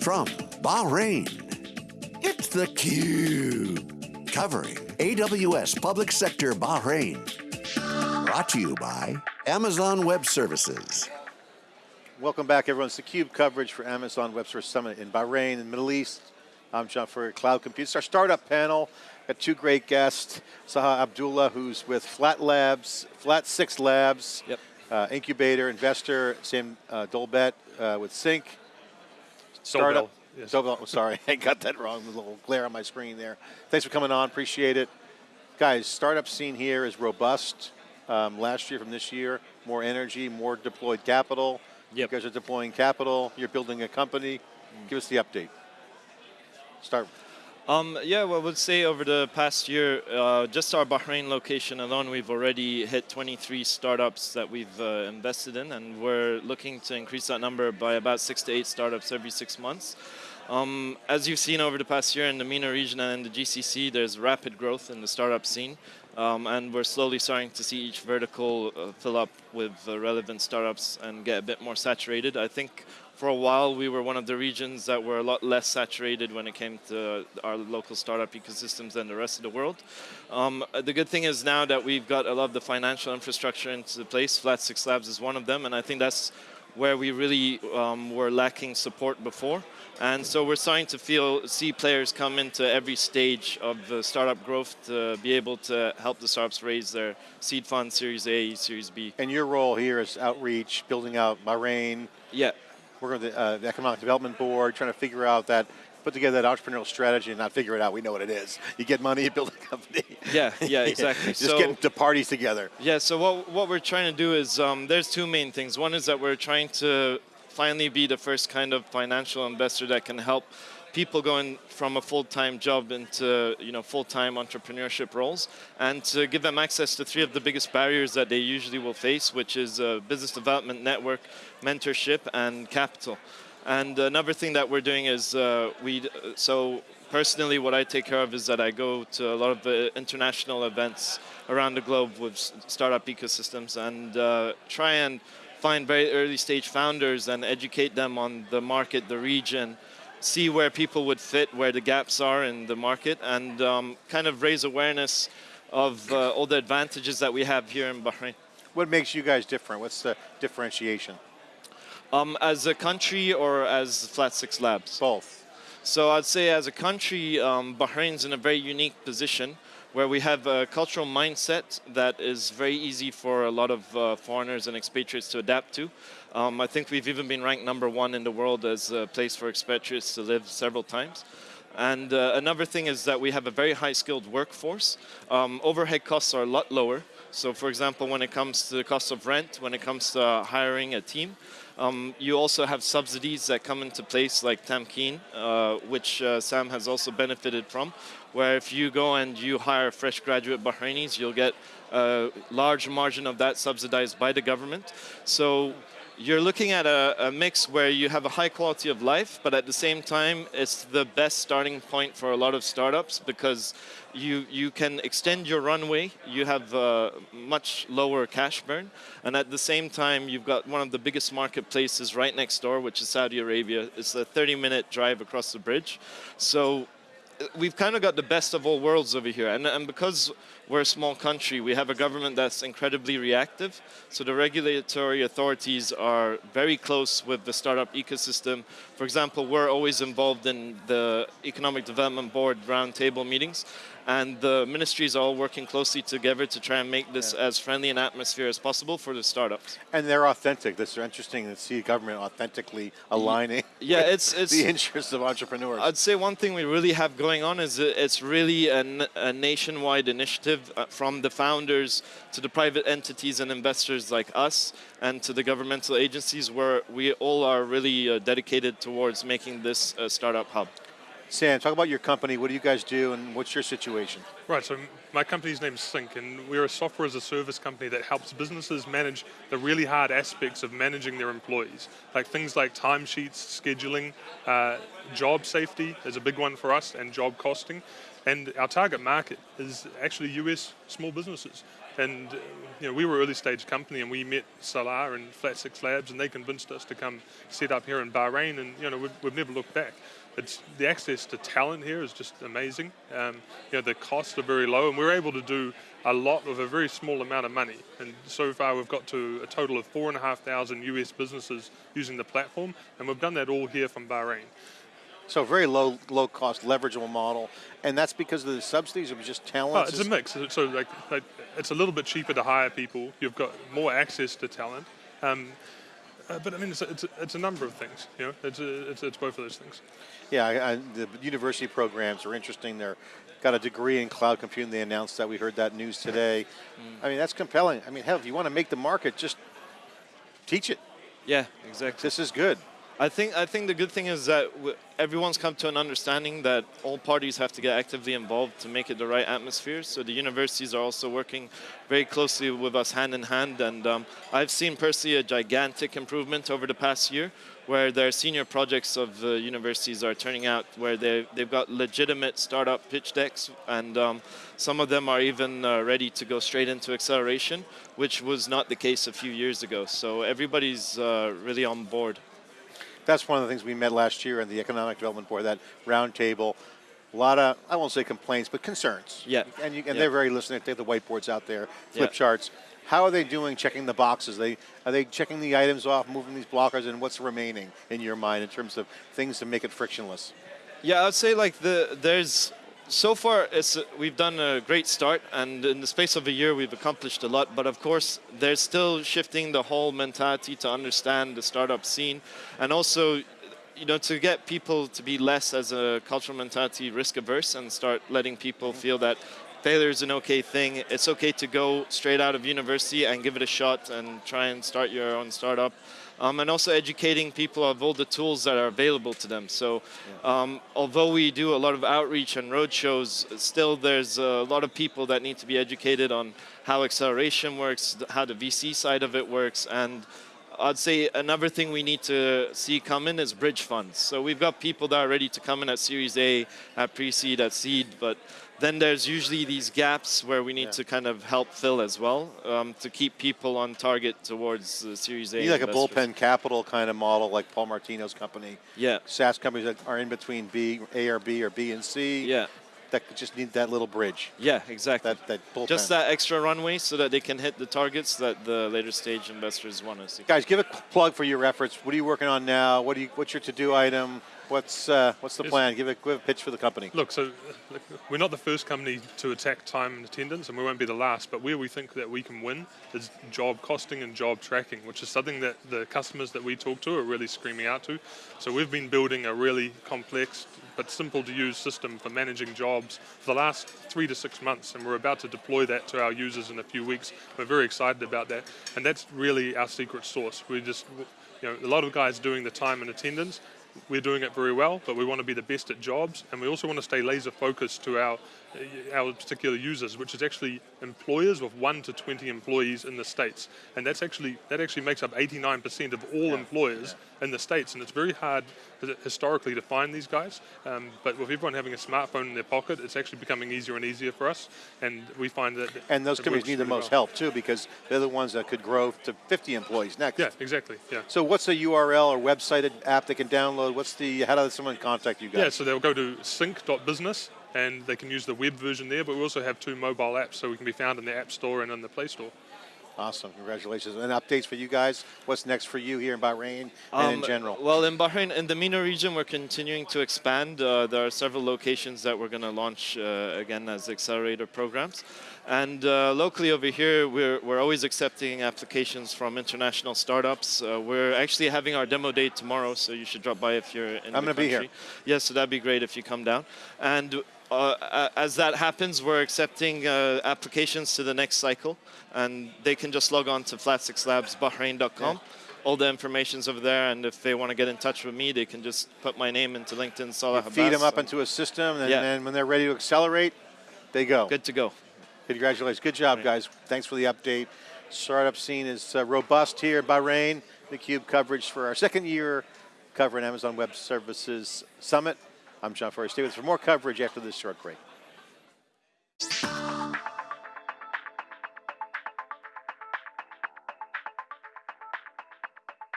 From Bahrain, it's theCUBE. Covering AWS Public Sector Bahrain. Brought to you by Amazon Web Services. Welcome back everyone. It's theCUBE coverage for Amazon Web Services Summit in Bahrain, in the Middle East. I'm John Furrier, Cloud Compute. It's our startup panel. Got two great guests. Salah Abdullah, who's with Flat Labs, Flat Six Labs, yep. uh, incubator, investor, Sam uh, Dolbet uh, with Sinc. Startup. Yes. Dolbell, sorry, I got that wrong. There's a little glare on my screen there. Thanks for coming on, appreciate it. Guys, startup scene here is robust. Um, last year from this year, more energy, more deployed capital. Yep. You guys are deploying capital, you're building a company. Mm. Give us the update. Start. Um, yeah, well, I would say over the past year, uh, just our Bahrain location alone, we've already hit 23 startups that we've uh, invested in, and we're looking to increase that number by about six to eight startups every six months. Um, as you've seen over the past year in the MENA region and in the GCC, there's rapid growth in the startup scene. Um, and we're slowly starting to see each vertical uh, fill up with uh, relevant startups and get a bit more saturated. I think for a while we were one of the regions that were a lot less saturated when it came to our local startup ecosystems than the rest of the world. Um, the good thing is now that we've got a lot of the financial infrastructure into place, Flat Six Labs is one of them, and I think that's where we really um, were lacking support before. And so we're starting to feel, see players come into every stage of the startup growth to be able to help the startups raise their seed fund, Series A, Series B. And your role here is outreach, building out Bahrain. Yeah. Working with the, uh, the Economic Development Board, trying to figure out that put together that entrepreneurial strategy and not figure it out. We know what it is. You get money, you build a company. Yeah, yeah, exactly. Just so, getting to parties together. Yeah, so what, what we're trying to do is, um, there's two main things. One is that we're trying to finally be the first kind of financial investor that can help people going from a full-time job into you know full-time entrepreneurship roles and to give them access to three of the biggest barriers that they usually will face which is uh, business development network mentorship and capital. And another thing that we're doing is uh, we, so personally what I take care of is that I go to a lot of the international events around the globe with startup ecosystems and uh, try and find very early stage founders and educate them on the market, the region, see where people would fit, where the gaps are in the market, and um, kind of raise awareness of uh, all the advantages that we have here in Bahrain. What makes you guys different? What's the differentiation? Um, as a country or as Flat Six Labs? Both. So I'd say as a country, um, Bahrain's in a very unique position where we have a cultural mindset that is very easy for a lot of uh, foreigners and expatriates to adapt to. Um, I think we've even been ranked number one in the world as a place for expatriates to live several times. And uh, another thing is that we have a very high skilled workforce. Um, overhead costs are a lot lower. So for example, when it comes to the cost of rent, when it comes to hiring a team, um, you also have subsidies that come into place like Tamkeen, uh, which uh, Sam has also benefited from, where if you go and you hire fresh graduate Bahrainis, you'll get a large margin of that subsidized by the government. So you're looking at a, a, mix where you have a high quality of life, but at the same time, it's the best starting point for a lot of startups because you, you can extend your runway, you have a much lower cash burn, and at the same time, you've got one of the biggest marketplaces right next door, which is Saudi Arabia. It's a 30-minute drive across the bridge. So we've kind of got the best of all worlds over here. And, and because we're a small country, we have a government that's incredibly reactive. So the regulatory authorities are very close with the startup ecosystem. For example, we're always involved in the Economic Development Board roundtable meetings and the ministries are all working closely together to try and make this yeah. as friendly an atmosphere as possible for the startups. And they're authentic. This is interesting to see government authentically aligning yeah, it's, it's the interests of entrepreneurs. I'd say one thing we really have going on is it's really a, a nationwide initiative uh, from the founders to the private entities and investors like us and to the governmental agencies where we all are really uh, dedicated towards making this a startup hub. Sam, talk about your company. What do you guys do and what's your situation? Right, so my company's name's Sinc and we're a software as a service company that helps businesses manage the really hard aspects of managing their employees. Like things like timesheets, scheduling, uh, job safety is a big one for us and job costing. And our target market is actually US small businesses. And uh, you know, we were an early stage company, and we met Salah and Flat Six Labs, and they convinced us to come set up here in Bahrain, and you know, we've, we've never looked back. It's the access to talent here is just amazing. Um, you know, the costs are very low, and we're able to do a lot with a very small amount of money. And so far, we've got to a total of four and a half thousand US businesses using the platform, and we've done that all here from Bahrain. So very low, low cost, leverageable model, and that's because of the subsidies. It was just Oh, talent. it's a mix. So like, like, it's a little bit cheaper to hire people. You've got more access to talent. Um, uh, but I mean, it's a, it's, a, it's a number of things. You know, it's, a, it's, it's both of those things. Yeah, I, I, the university programs are interesting. They're got a degree in cloud computing. They announced that. We heard that news today. I mean, that's compelling. I mean, hell, if you want to make the market, just teach it. Yeah, exactly. This is good. I think I think the good thing is that everyone's come to an understanding that all parties have to get actively involved to make it the right atmosphere. So the universities are also working very closely with us hand in hand, and um, I've seen personally a gigantic improvement over the past year, where their senior projects of the universities are turning out where they they've got legitimate startup pitch decks, and um, some of them are even uh, ready to go straight into acceleration, which was not the case a few years ago. So everybody's uh, really on board. That's one of the things we met last year in the Economic Development Board, that roundtable. A lot of, I won't say complaints, but concerns. Yeah. And, you, and Yeah. they're very listening. They have the whiteboards out there, flip Yeah. charts. How are they doing checking the boxes? They Are they checking the items off, moving these blockers, and what's remaining in your mind in terms of things to make it frictionless? Yeah, I'd say like the there's so far it's uh, we've done a great start, and in the space of a year we've accomplished a lot. But of course, there's still shifting the whole mentality to understand the startup scene, and also. You know, to get people to be less as a cultural mentality risk averse and start letting people feel that failure is an okay thing. It's okay to go straight out of university and give it a shot and try and start your own startup. Um, and also educating people of all the tools that are available to them. So, um, although we do a lot of outreach and roadshows, still there's a lot of people that need to be educated on how acceleration works, how the VC side of it works, and I'd say another thing we need to see come in is bridge funds. So we've got people that are ready to come in at Series A, at pre-seed, at seed, but then there's usually these gaps where we need Yeah. to kind of help fill as well um, to keep people on target towards the Series A. You need like a bullpen capital kind of model, like Paul Martino's company. Yeah, SaaS companies that are in between B, A or B or B and C. yeah, That just need that little bridge. yeah, exactly. That that bullpen. Just that extra runway so that they can hit the targets that the later stage investors want to see. Guys, give a plug for your efforts. What are you working on now? What do you? What's your to-do item? What's uh, what's the Yes. plan? Give a give a pitch for the company. Look, so look, we're not the first company to attack time and attendance, and we won't be the last. But where we think that we can win is job costing and job tracking, which is something that the customers that we talk to are really screaming out to. So we've been building a really complex but simple to use system for managing jobs for the last three to six months, and we're about to deploy that to our users in a few weeks. We're very excited about that, and that's really our secret sauce. We just, you know, a lot of guys doing the time and attendance we're doing it very well, but we want to be the best at jobs, and we also want to stay laser focused to our our particular users, which is actually employers with one to twenty employees in the states, and that's actually that actually makes up 89% of all employers in the states, and it's very hard historically to find these guys. Um, but with everyone having a smartphone in their pocket, it's actually becoming easier and easier for us, and we find that. And those companies need the most well. help too, because they're the ones that could grow to 50 employees next. Yeah, exactly. Yeah. So what's the URL or website app they can download? What's the how does someone contact you guys? Yeah, so they'll go to sinc.business and they can use the web version there, but we also have two mobile apps so we can be found in the App Store and in the Play Store. Awesome, congratulations. And updates for you guys. What's next for you here in Bahrain and in Um, general? Well, in Bahrain, in the MENA region, we're continuing to expand. Uh, there are several locations that we're going to launch uh, again as accelerator programs. And uh, locally over here, we're, we're always accepting applications from international startups. Uh, we're actually having our demo day tomorrow, so you should drop by if you're in I'm the gonna be here. country. Yes, so that'd be great if you come down. And uh, as that happens, we're accepting uh, applications to the next cycle, and they can just log on to flat6labsbahrain.com. All the information's over there, and if they want to get in touch with me, they can just put my name into LinkedIn, Salah Feed them up and into a system, and Yeah. then when they're ready to accelerate, they go. good to go. Congratulations. Good job, guys. Thanks for the update. Startup scene is uh, robust here in Bahrain. The Cube coverage for our second year covering Amazon Web Services Summit. I'm John Furrier. Stay with for more coverage after this short break.